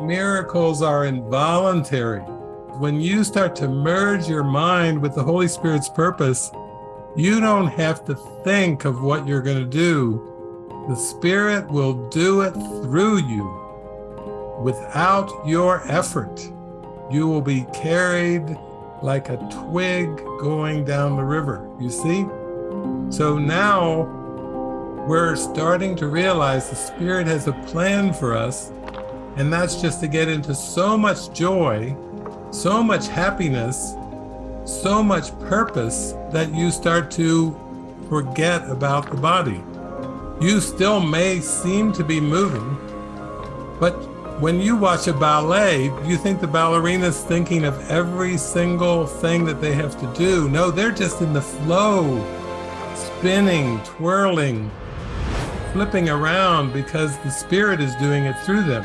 Miracles are involuntary. When you start to merge your mind with the Holy Spirit's purpose, you don't have to think of what you're going to do. The Spirit will do it through you without your effort. You will be carried like a twig going down the river. You see? So now we're starting to realize the Spirit has a plan for us, and that's just to get into so much joy, so much happiness, so much purpose that you start to forget about the body. You still may seem to be moving, but when you watch a ballet, you think the ballerina's thinking of every single thing that they have to do. No, they're just in the flow, spinning, twirling, flipping around because the spirit is doing it through them.